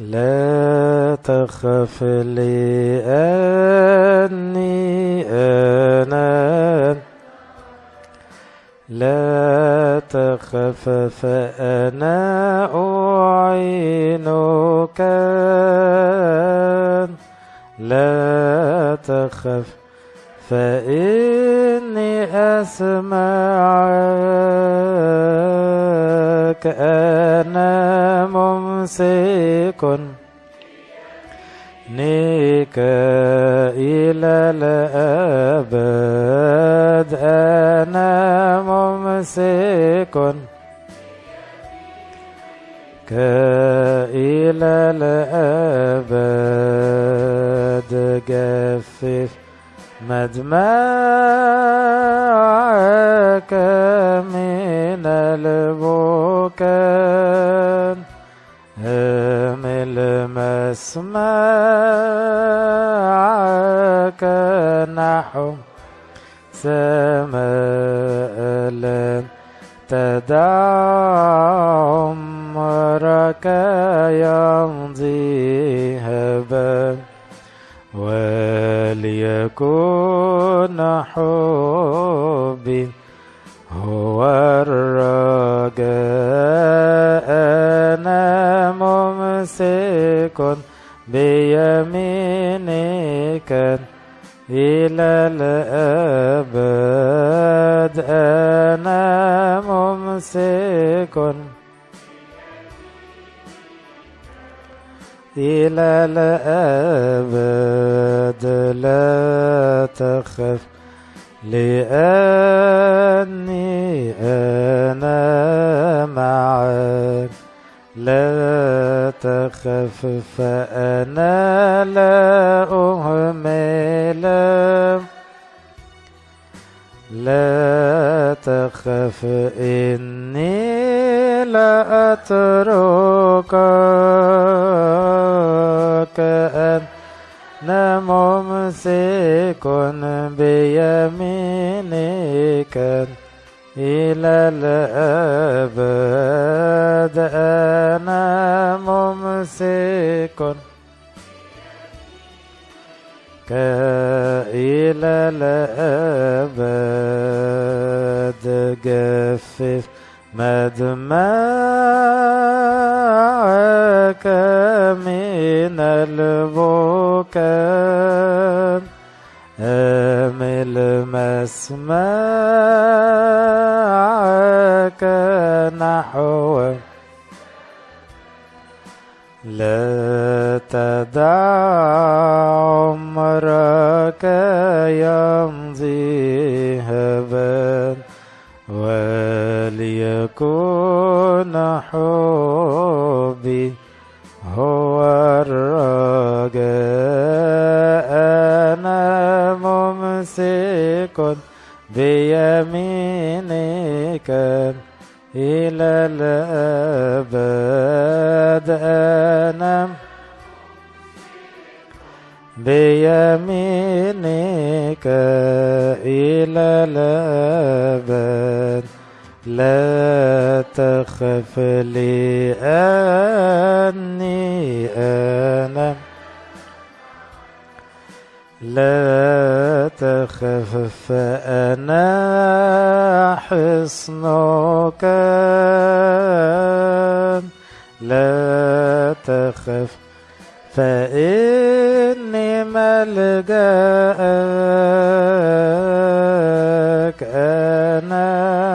لا تخف لأني أنا لا تخف فأنا أعينك. لا تخف فإني أسمعك أنا ممسك نيك إلى الأبد أنا ممسك إلى الأبد جفف مدمعك من البكاء. امل مسمعك نحو سماء لن تدع عمرك يمضي هبا وليكن حبي. هو إلى الأبد لا تخف لأني أنا معك لا تخف فأنا لا أهمل. لا تخف إني لا أتركك أنا ممسك بيمينك إلى الأبد. أنا ممسك إلى الأبد. جفف مدمعك من البكاء. أمل مسمعك نحو لا تدع عمرك يمضي. وليكن حبي هو الرجاء. أنا ممسك بيمينك إلى الأبد. أنا بيمينك إلى الأبد. لا تخف لأني أنا. لا تخف فأنا حصنك. لا تخف فإني ملجأك أنا.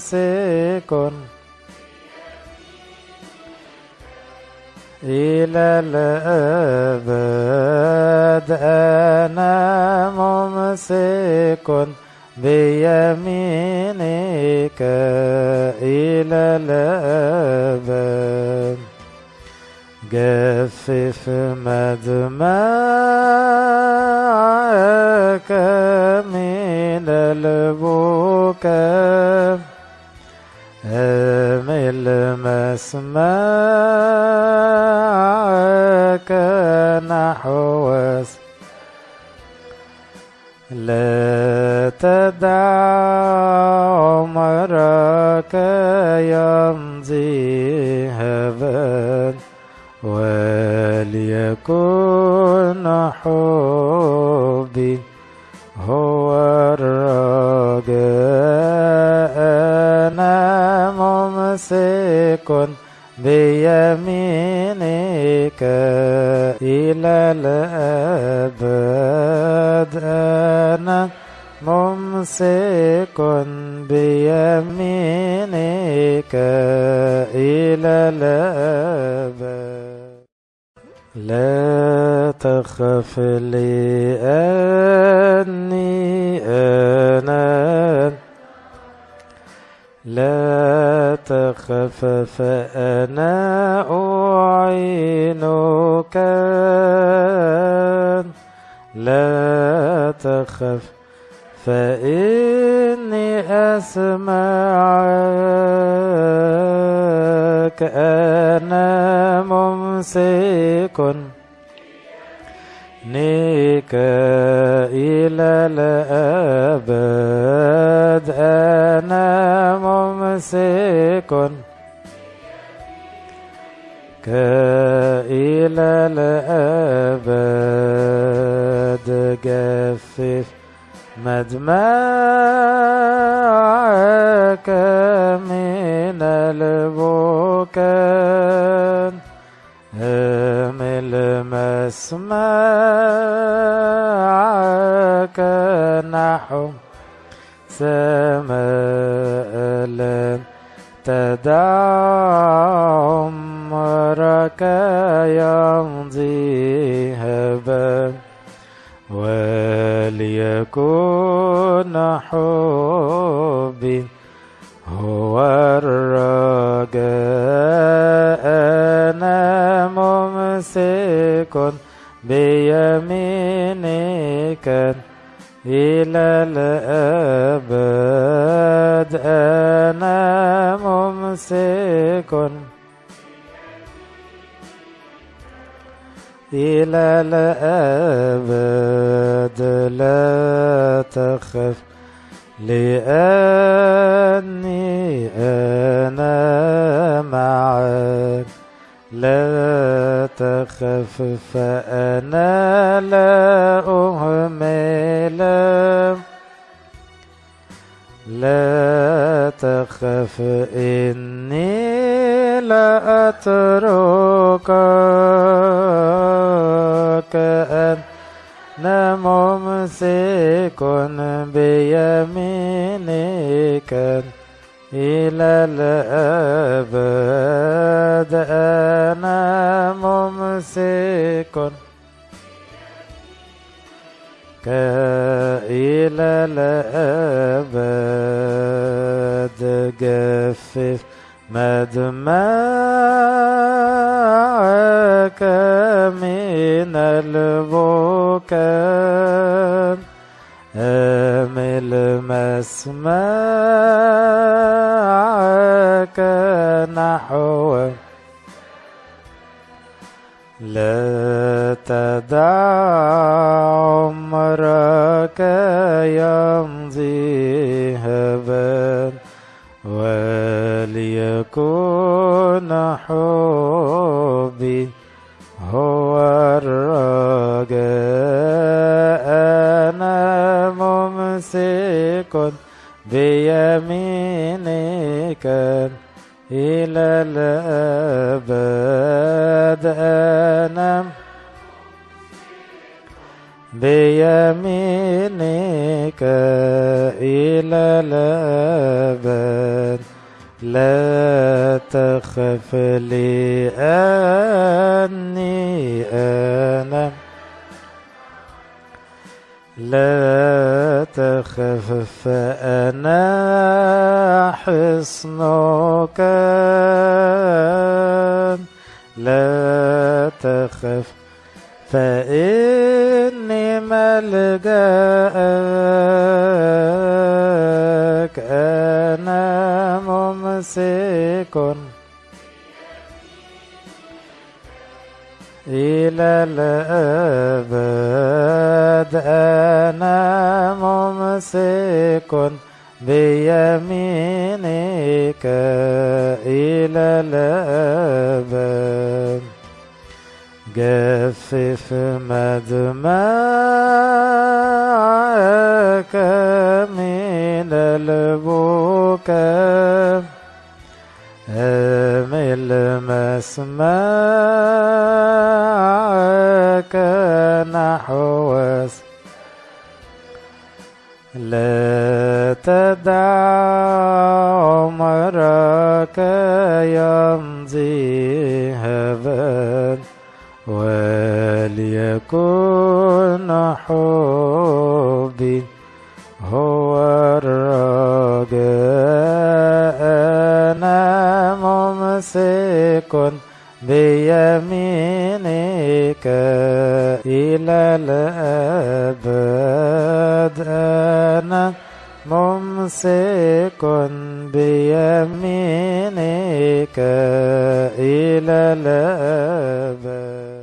ممسك إلى الأبد أنا ممسك بيمينك إلى الأبد جفف مدمعك من البكاء أمل مسمعك نحو لا تدع عمرك يمضي هبا وليكن حبي هو الرجاء. ممسك بيمينك إلى الأبد أنا ممسك بيمينك إلى الأبد لا تخف لأني فأنا أعينك. لا تخف فإني أسمعك. أنا ممسك. نيك إلى الأبد أنا ممسك إلى الأبد. جفف مدمعك من البكاء. مسمعك نحو سماء لن تدع عمرك يمضي هبا وليكن حبي ممسك بيمينك إلى الأبد. أنا ممسك إلى الأبد. لا تخف لأني أنا معك. لا تخف فأنا لا أهمل. لا تخف إني لا أتركك أنا ممسك بيمينك إلى الأبد. أنا ممسك إلى الأبد جفف مدمعك من البكاء أمل مسمعك نحو لا تدع عمرك يمضي هبا وليكن حبي هو الرجاء. أنا ممسك بيمينك. إلى الأبد أنا بيمينك إلى الأبد. لا تخف لأني أنا لا تخف فأنا حصنك. لا تخف فإني ملجأك. أنا ممسك. إلى الأبد أنا ممسك بيمينك إلى الأبد. جفف مدمعك من البكاء. أمل مسمعك نحو لا تدع عمرك يمضي هبا وليكن حبي هو الرجاء. සසෙකුන් දෙයමිනේක ඉලල බදන මොම්සෙකුන් දෙයමිනේක ඉලල බදන